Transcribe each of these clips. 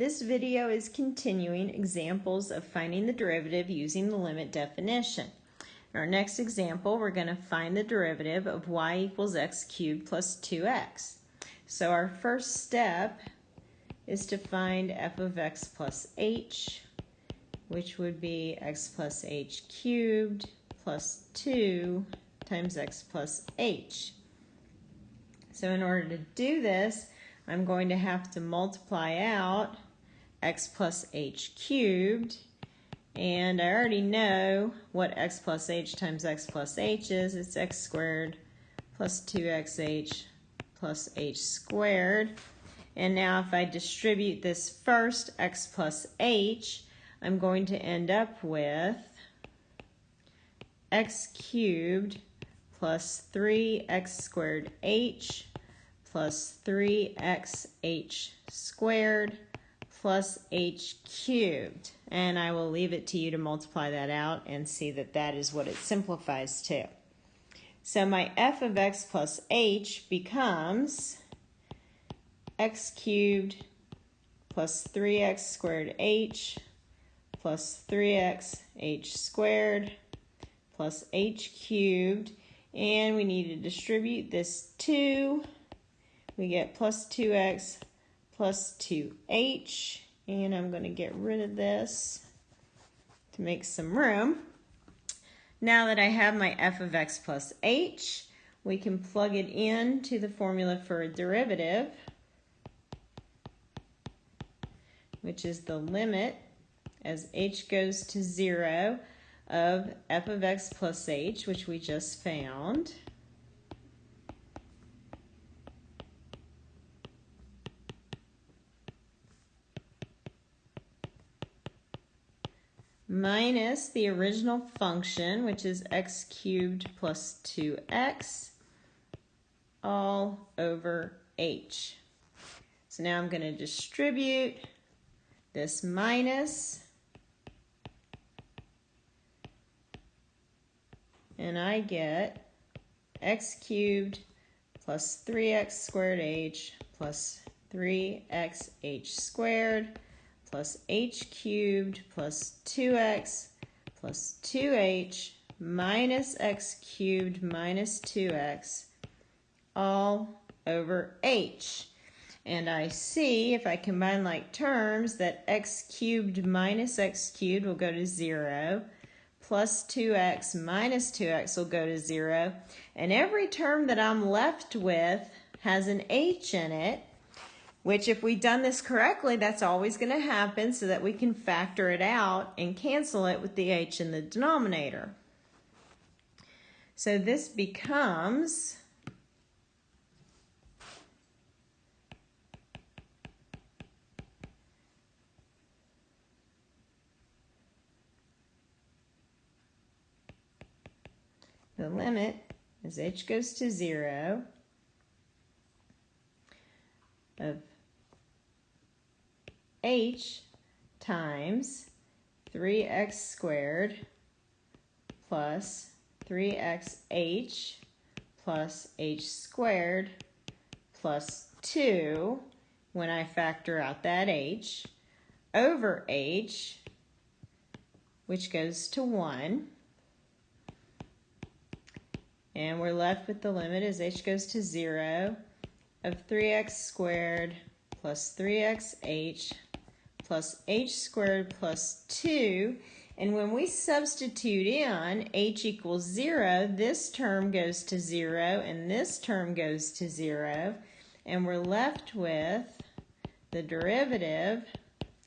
This video is continuing examples of finding the derivative using the limit definition. In our next example, we're going to find the derivative of y equals x cubed plus 2x. So our first step is to find f of x plus h, which would be x plus h cubed plus 2 times x plus h. So in order to do this, I'm going to have to multiply out x plus h cubed. And I already know what x plus h times x plus h is. It's x squared plus 2xh plus h squared. And now if I distribute this first x plus h, I'm going to end up with x cubed plus 3x squared h plus 3xh squared plus h cubed. And I will leave it to you to multiply that out and see that that is what it simplifies to. So my f of x plus h becomes x cubed plus 3x squared h plus 3x h squared plus h cubed. And we need to distribute this 2 we get plus 2x plus 2h. And I'm going to get rid of this to make some room. Now that I have my f of x plus h, we can plug it into the formula for a derivative, which is the limit as h goes to 0 of f of x plus h, which we just found. Minus the original function, which is x cubed plus 2x, all over h. So now I'm going to distribute this minus, and I get x cubed plus 3x squared h plus 3xh squared plus h cubed plus 2x plus 2h minus x cubed minus 2x all over h. And I see, if I combine like terms, that x cubed minus x cubed will go to 0, plus 2x minus 2x will go to 0, and every term that I'm left with has an h in it, which if we've done this correctly, that's always going to happen so that we can factor it out and cancel it with the h in the denominator. So this becomes the limit as h goes to 0 of h times 3x squared plus 3xh plus h squared plus 2 when I factor out that h over h which goes to 1 and we're left with the limit as h goes to 0 of 3x squared plus 3xh plus h squared plus 2. And when we substitute in h equals 0, this term goes to 0 and this term goes to 0. And we're left with the derivative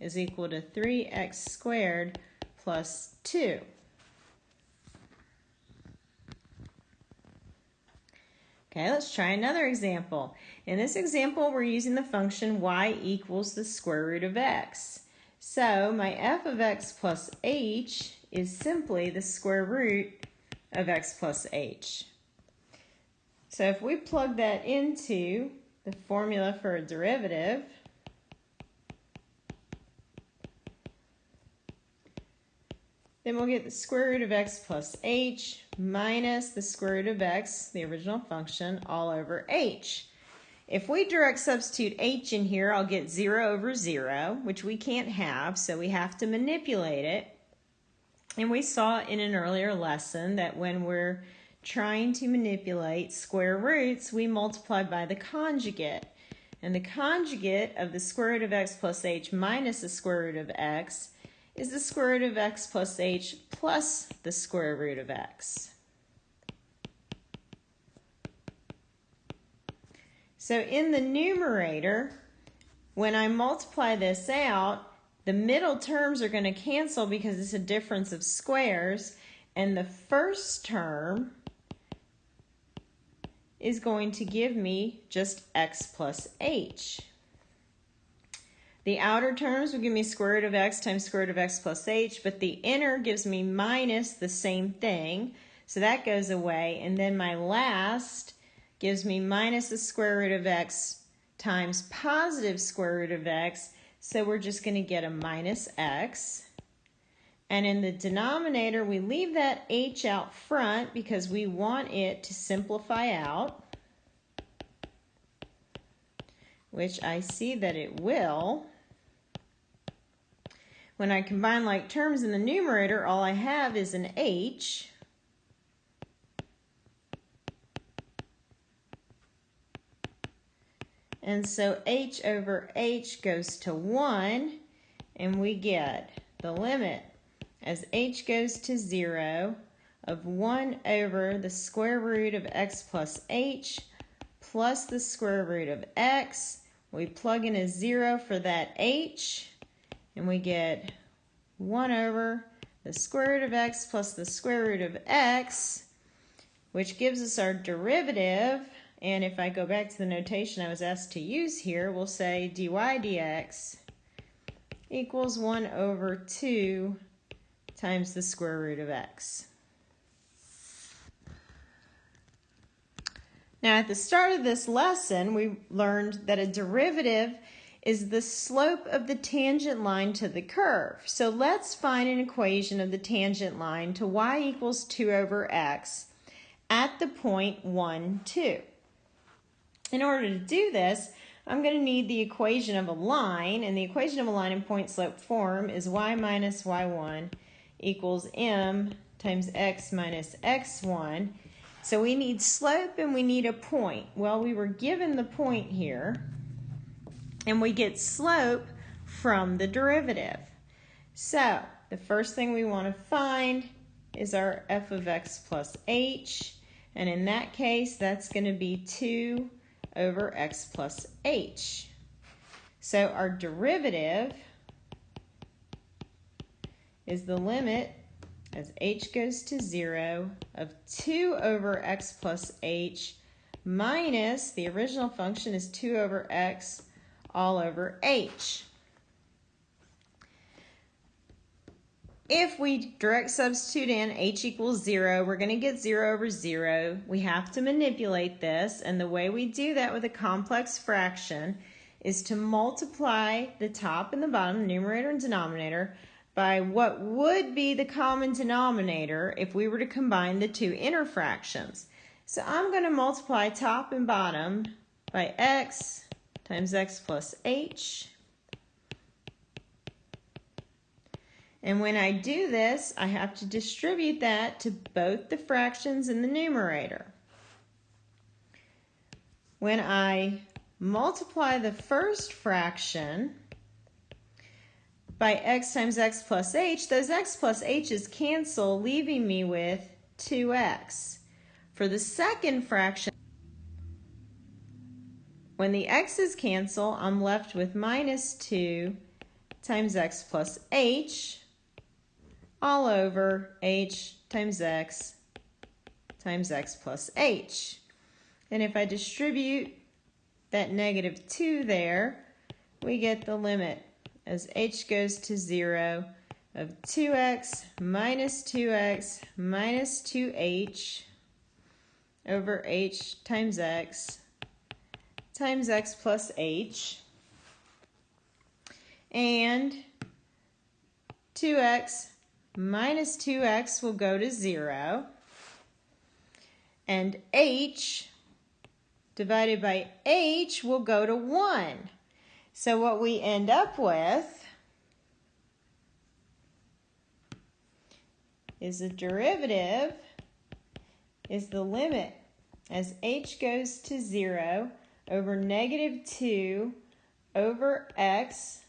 is equal to 3x squared plus 2. Okay, let's try another example. In this example, we're using the function y equals the square root of x. So my f of x plus h is simply the square root of x plus h. So if we plug that into the formula for a derivative, Then we'll get the square root of x plus h minus the square root of x, the original function, all over h. If we direct substitute h in here, I'll get 0 over 0, which we can't have, so we have to manipulate it. And we saw in an earlier lesson that when we're trying to manipulate square roots, we multiply by the conjugate. And the conjugate of the square root of x plus h minus the square root of x is the square root of x plus h plus the square root of x. So in the numerator, when I multiply this out, the middle terms are going to cancel because it's a difference of squares. And the first term is going to give me just x plus h. The outer terms will give me square root of x times square root of x plus h, but the inner gives me minus the same thing. So that goes away. And then my last gives me minus the square root of x times positive square root of x. So we're just going to get a minus x. And in the denominator, we leave that h out front because we want it to simplify out, which I see that it will. When I combine like terms in the numerator, all I have is an h. And so h over h goes to 1, and we get the limit as h goes to 0 of 1 over the square root of x plus h plus the square root of x. We plug in a 0 for that h, and we get 1 over the square root of x plus the square root of x, which gives us our derivative and if I go back to the notation I was asked to use here, we'll say dy dx equals 1 over 2 times the square root of x. Now at the start of this lesson, we learned that a derivative is the slope of the tangent line to the curve. So let's find an equation of the tangent line to y equals 2 over x at the point 1, 2. In order to do this, I'm going to need the equation of a line, and the equation of a line in point slope form is y minus y1 equals m times x minus x1. So we need slope and we need a point. Well, we were given the point here, and we get slope from the derivative. So the first thing we want to find is our f of x plus h, and in that case, that's going to be 2 over x plus h. So our derivative is the limit as h goes to 0 of 2 over x plus h minus, the original function is 2 over x all over h. If we direct substitute in h equals 0, we're going to get 0 over 0. We have to manipulate this, and the way we do that with a complex fraction is to multiply the top and the bottom, numerator and denominator, by what would be the common denominator if we were to combine the two inner fractions. So I'm going to multiply top and bottom by x times x plus h And when I do this, I have to distribute that to both the fractions in the numerator. When I multiply the first fraction by x times x plus h, those x plus h's cancel, leaving me with 2x. For the second fraction, when the x's cancel, I'm left with minus 2 times x plus h, all over h times x times x plus h. And if I distribute that negative 2 there, we get the limit as h goes to 0 of 2x minus 2x minus 2h over h times x times x plus h. And 2x minus 2x will go to 0. And h divided by h will go to 1. So what we end up with is the derivative is the limit as h goes to 0 over negative 2 over x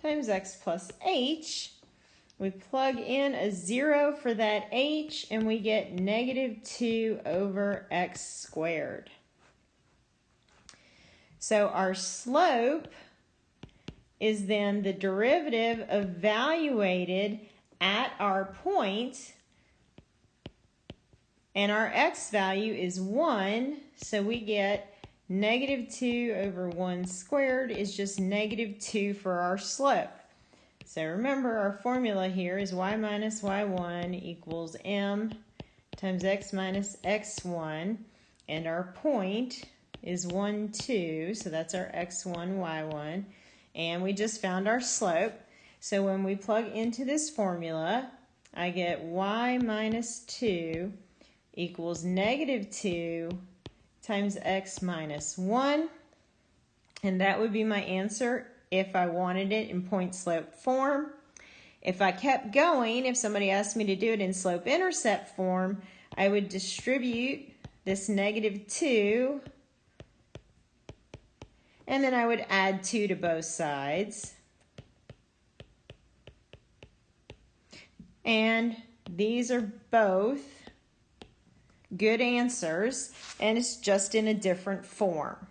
times x plus h. We plug in a 0 for that h and we get negative 2 over x squared. So our slope is then the derivative evaluated at our point and our x value is 1 so we get negative 2 over 1 squared is just negative 2 for our slope. So remember our formula here is y minus y1 equals m times x minus x1 and our point is 1, 2, so that's our x1, y1, and we just found our slope. So when we plug into this formula, I get y minus 2 equals negative 2 times x minus 1, and that would be my answer if I wanted it in point slope form. If I kept going, if somebody asked me to do it in slope intercept form, I would distribute this negative 2 and then I would add 2 to both sides. And these are both good answers, and it's just in a different form.